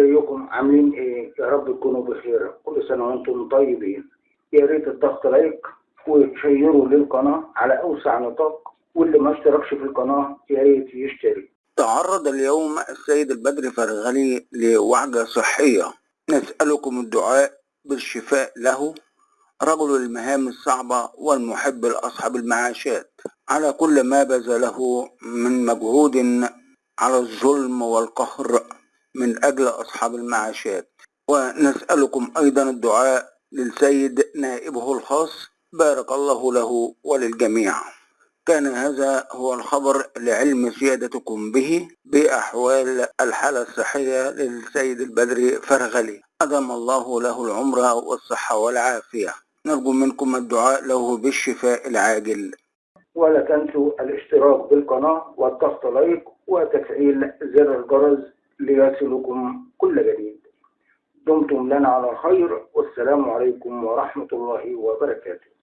ازيكم عاملين إيه يا رب تكونوا بخير. كل سنة وأنتم طيبين. يا ريت الضغط لايك وتشيروا للقناة على أوسع نطاق واللي ما اشتركش في القناة يا ريت يشترك تعرض اليوم السيد البدر فرغلي لوعجة صحية. نسألكم الدعاء بالشفاء له رجل المهام الصعبة والمحب لأصحاب المعاشات. على كل ما بذله من مجهود على الظلم والقهر. من أجل أصحاب المعاشات. ونسألكم أيضا الدعاء للسيد نائبه الخاص بارك الله له وللجميع. كان هذا هو الخبر لعلم سيادتكم به بأحوال الحالة الصحية للسيد البدري فرغلي. أدم الله له العمر والصحة والعافية. نرجو منكم الدعاء له بالشفاء العاجل. ولا تنسوا الاشتراك بالقناة والضغط لايك وتفعيل زر الجرس. ليصلكم كل جديد. دمتم لنا على خير والسلام عليكم ورحمة الله وبركاته.